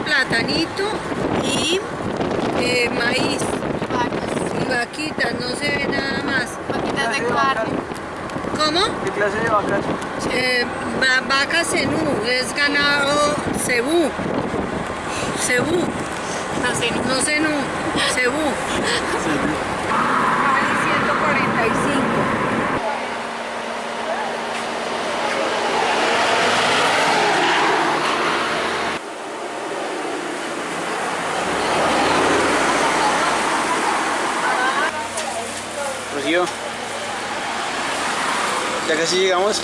granito y eh, maíz y vaquitas, no se ve nada más. Vaquitas de carne. ¿Cómo? ¿Qué clase de vacas? Eh, va- vaca cenú, es ganado cebú. Cebú, No sé, no. no cenú, cebú. Vale 145. Ya casi llegamos.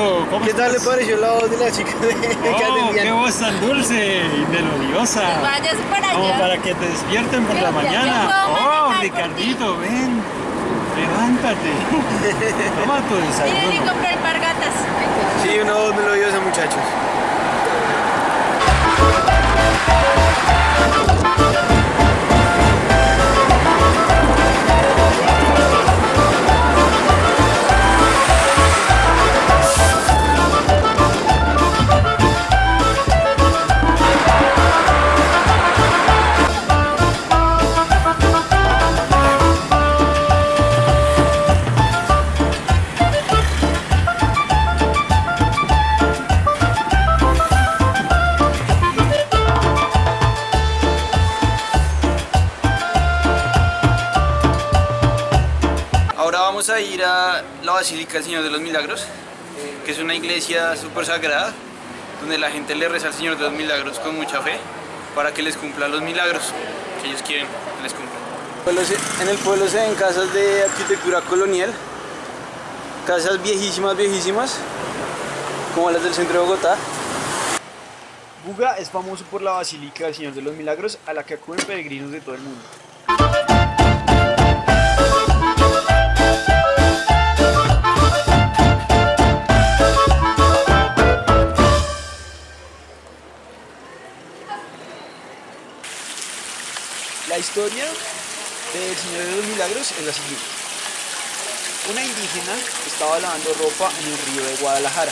Hola Ricardo, ¿cómo ¿Qué tal le pareció la voz de la chica de, que Oh, qué voz tan dulce y melodiosa. Vayas para Como allá. para que te despierten por la mañana. Oh, Ricardito, ven. Levántate. Toma tu desayuno. compré alpargatas. Sí, una voz melodiosa, muchachos. Basílica del Señor de los Milagros, que es una iglesia súper sagrada, donde la gente le reza al Señor de los Milagros con mucha fe, para que les cumpla los milagros que ellos quieren que les cumplan. En el pueblo se ven casas de arquitectura colonial, casas viejísimas, viejísimas, como las del centro de Bogotá. Buga es famoso por la Basílica del Señor de los Milagros, a la que acuden peregrinos de todo el mundo. Historia del Señor de los Milagros es la siguiente. Una indígena estaba lavando ropa en el río de Guadalajara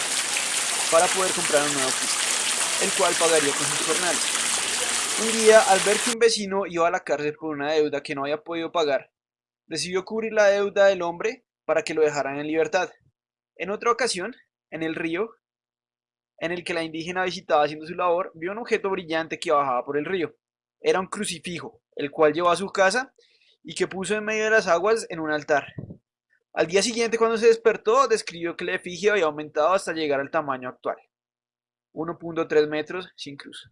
para poder comprar un nuevo Cristo, el cual pagaría con sus jornales. Un día, al ver que un vecino iba a la cárcel por una deuda que no había podido pagar, decidió cubrir la deuda del hombre para que lo dejaran en libertad. En otra ocasión, en el río, en el que la indígena visitaba haciendo su labor, vio un objeto brillante que bajaba por el río. Era un crucifijo, el cual llevó a su casa y que puso en medio de las aguas en un altar. Al día siguiente, cuando se despertó, describió que la efigie había aumentado hasta llegar al tamaño actual, 1.3 metros sin cruz.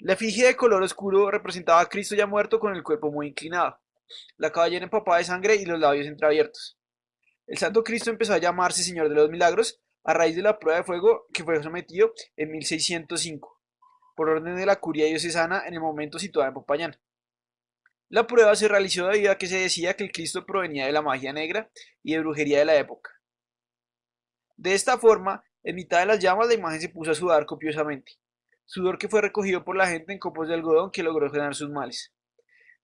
La efigie de color oscuro representaba a Cristo ya muerto con el cuerpo muy inclinado, la cabellera empapada de sangre y los labios entreabiertos. El Santo Cristo empezó a llamarse Señor de los Milagros a raíz de la prueba de fuego que fue sometido en 1605 por orden de la curia diocesana en el momento situada en Popayán. La prueba se realizó debido a que se decía que el Cristo provenía de la magia negra y de brujería de la época. De esta forma, en mitad de las llamas la imagen se puso a sudar copiosamente, sudor que fue recogido por la gente en copos de algodón que logró frenar sus males.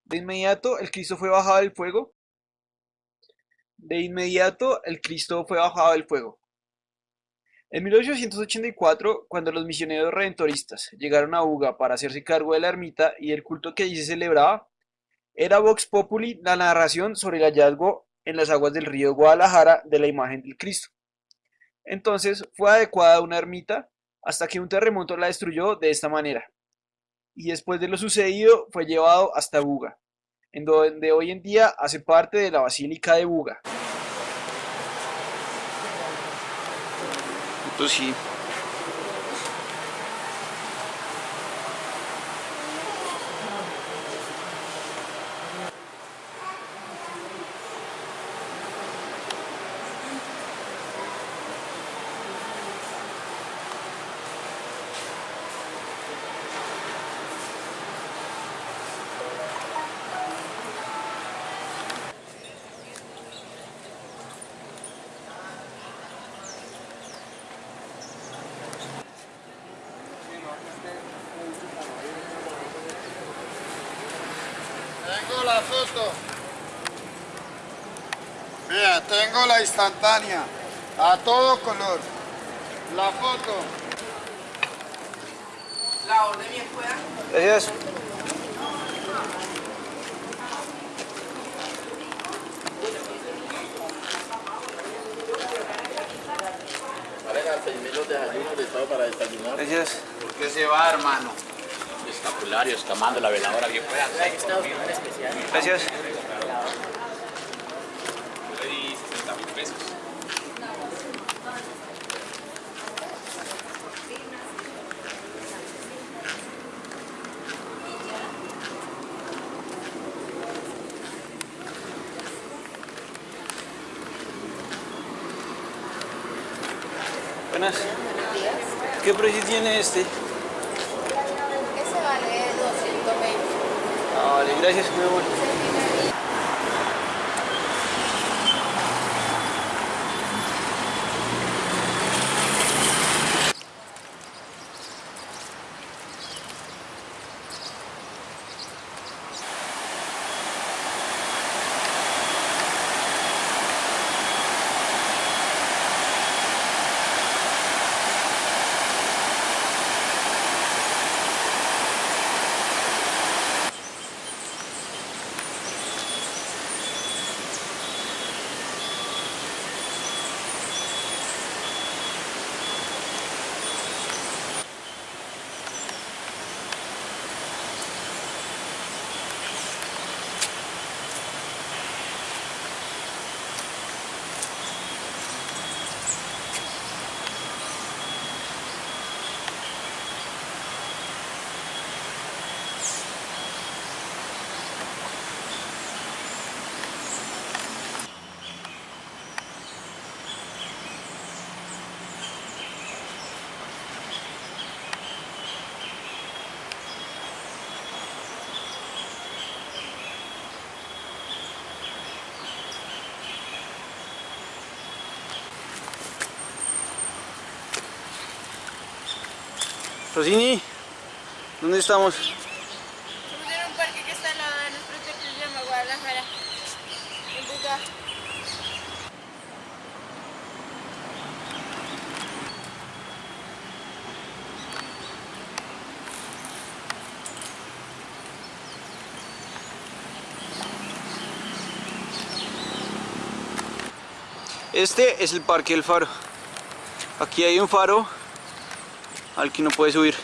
De inmediato el Cristo fue bajado del fuego. De inmediato el Cristo fue bajado del fuego. En 1884, cuando los misioneros redentoristas llegaron a Uga para hacerse cargo de la ermita y el culto que allí se celebraba, era Vox Populi la narración sobre el hallazgo en las aguas del río Guadalajara de la imagen del Cristo. Entonces fue adecuada una ermita hasta que un terremoto la destruyó de esta manera. Y después de lo sucedido fue llevado hasta Buga, en donde hoy en día hace parte de la Basílica de Buga. Esto sí. Tengo la foto. Mira, tengo la instantánea. A todo color. La foto. La orden bien pueda. Gracias. Pareja, 6.000 los desayunos de todo para desayunar. Gracias. ¿Por qué se va, hermano? Escapulario, escamando la veladora bien fuera. Gracias. Buenas. ¿Qué precio tiene este? Всегда здесь клево. Rosini, ¿dónde estamos? Estamos en un parque que está al lado de nuestro hotel que se llama Guadalajara. En Buga. Este es el Parque del Faro. Aquí hay un faro al que no puede subir.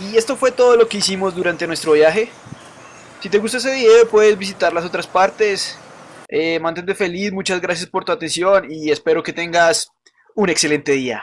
Y esto fue todo lo que hicimos durante nuestro viaje. Si te gustó ese video puedes visitar las otras partes. Eh, mantente feliz, muchas gracias por tu atención y espero que tengas un excelente día.